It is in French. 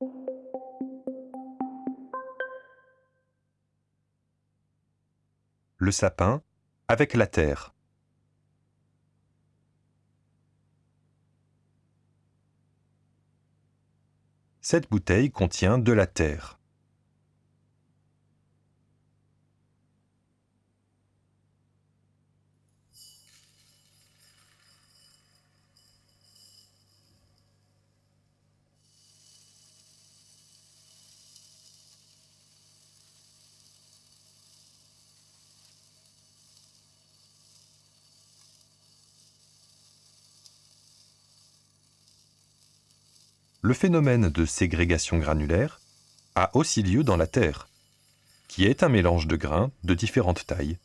Le sapin avec la terre. Cette bouteille contient de la terre. Le phénomène de ségrégation granulaire a aussi lieu dans la Terre, qui est un mélange de grains de différentes tailles.